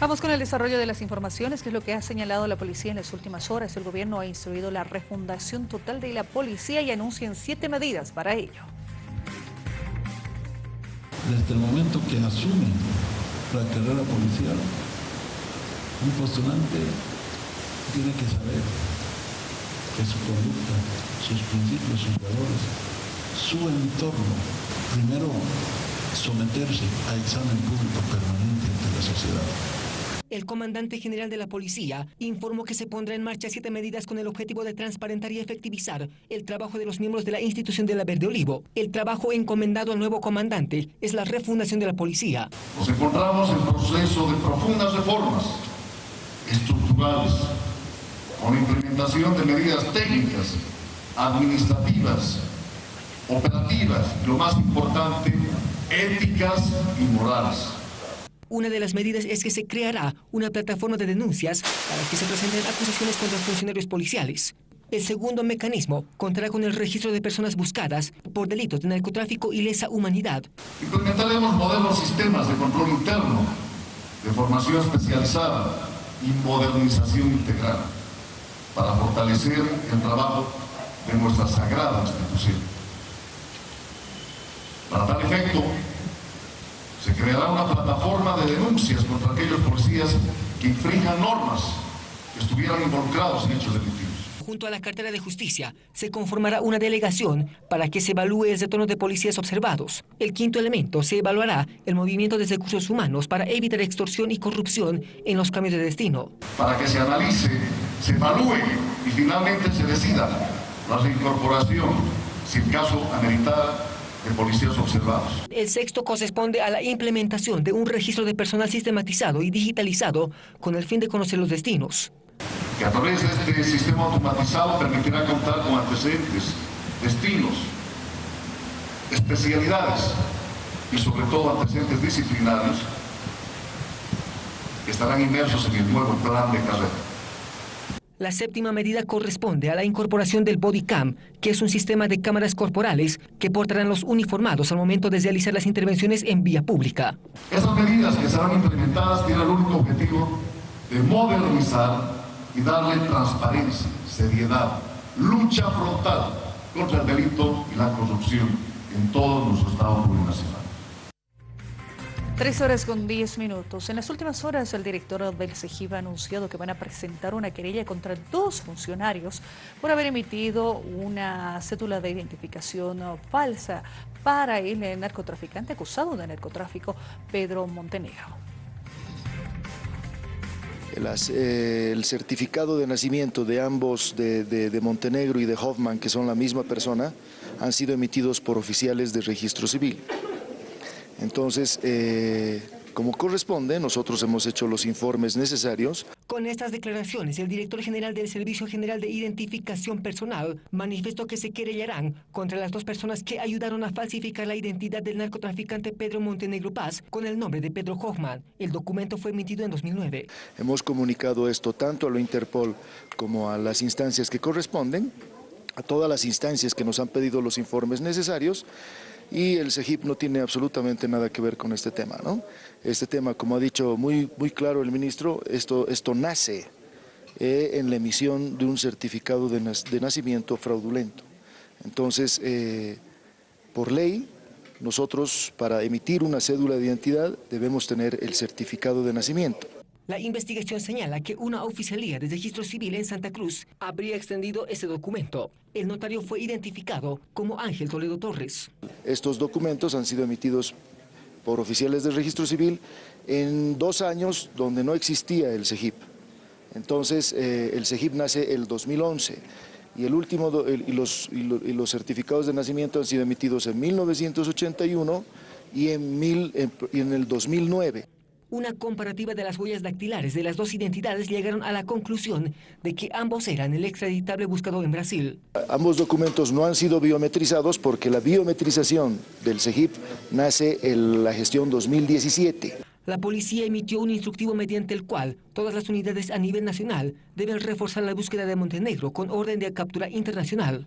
Vamos con el desarrollo de las informaciones, que es lo que ha señalado la policía en las últimas horas. El gobierno ha instruido la refundación total de la policía y anuncian siete medidas para ello. Desde el momento que asume la carrera policial, un postulante tiene que saber que su conducta, sus principios, sus valores, su entorno, primero someterse a examen público permanente ante la sociedad el comandante general de la policía informó que se pondrá en marcha siete medidas con el objetivo de transparentar y efectivizar el trabajo de los miembros de la institución de la Verde Olivo. El trabajo encomendado al nuevo comandante es la refundación de la policía. Nos encontramos en proceso de profundas reformas estructurales con implementación de medidas técnicas, administrativas, operativas lo más importante, éticas y morales. Una de las medidas es que se creará una plataforma de denuncias para que se presenten acusaciones contra funcionarios policiales. El segundo mecanismo contará con el registro de personas buscadas por delitos de narcotráfico y lesa humanidad. Implementaremos modelos sistemas de control interno, de formación especializada y modernización integral para fortalecer el trabajo de nuestra sagrada institución. Para tal efecto, se creará una plataforma de denuncias contra aquellos policías que infrinjan normas que estuvieran involucrados en hechos delictivos. Junto a la cartera de justicia, se conformará una delegación para que se evalúe el retorno de policías observados. El quinto elemento, se evaluará el movimiento de recursos humanos para evitar extorsión y corrupción en los cambios de destino. Para que se analice, se evalúe y finalmente se decida la reincorporación, si el caso policías observados. El sexto corresponde a la implementación de un registro de personal sistematizado y digitalizado con el fin de conocer los destinos. Que a través de este sistema automatizado permitirá contar con antecedentes, destinos, especialidades y sobre todo antecedentes disciplinarios que estarán inmersos en el nuevo plan de carrera. La séptima medida corresponde a la incorporación del bodycam, que es un sistema de cámaras corporales que portarán los uniformados al momento de realizar las intervenciones en vía pública. Esas medidas que serán implementadas tienen el único objetivo de modernizar y darle transparencia, seriedad, lucha frontal contra el delito y la corrupción en todo nuestro Estado plurinacional. Tres horas con diez minutos. En las últimas horas, el director del CEGIB ha anunciado que van a presentar una querella contra dos funcionarios por haber emitido una cédula de identificación falsa para el narcotraficante acusado de narcotráfico, Pedro Montenegro. Eh, el certificado de nacimiento de ambos, de, de Montenegro y de Hoffman, que son la misma persona, han sido emitidos por oficiales de registro civil. Entonces, eh, como corresponde, nosotros hemos hecho los informes necesarios. Con estas declaraciones, el director general del Servicio General de Identificación Personal manifestó que se querellarán contra las dos personas que ayudaron a falsificar la identidad del narcotraficante Pedro Montenegro Paz con el nombre de Pedro Hoffman. El documento fue emitido en 2009. Hemos comunicado esto tanto a la Interpol como a las instancias que corresponden, a todas las instancias que nos han pedido los informes necesarios, y el CEGIP no tiene absolutamente nada que ver con este tema. ¿no? Este tema, como ha dicho muy, muy claro el ministro, esto, esto nace eh, en la emisión de un certificado de, nacimiento fraudulento. Entonces, eh, por ley, nosotros para emitir una cédula de identidad debemos tener el certificado de nacimiento. La investigación señala que una oficialía de registro civil en Santa Cruz habría extendido ese documento. El notario fue identificado como Ángel Toledo Torres. Estos documentos han sido emitidos por oficiales de registro civil en dos años donde no existía el CEGIP. Entonces, eh, el CEGIP nace el 2011 y, el último, y, los, certificados de nacimiento han sido emitidos en 1981 y en, y en el 2009. Una comparativa de las huellas dactilares de las dos identidades llegaron a la conclusión de que ambos eran el extraditable buscado en Brasil. Ambos documentos no han sido biometrizados porque la biometrización del CEGIP nace en la gestión 2017. La policía emitió un instructivo mediante el cual todas las unidades a nivel nacional deben reforzar la búsqueda de Montenegro con orden de captura internacional.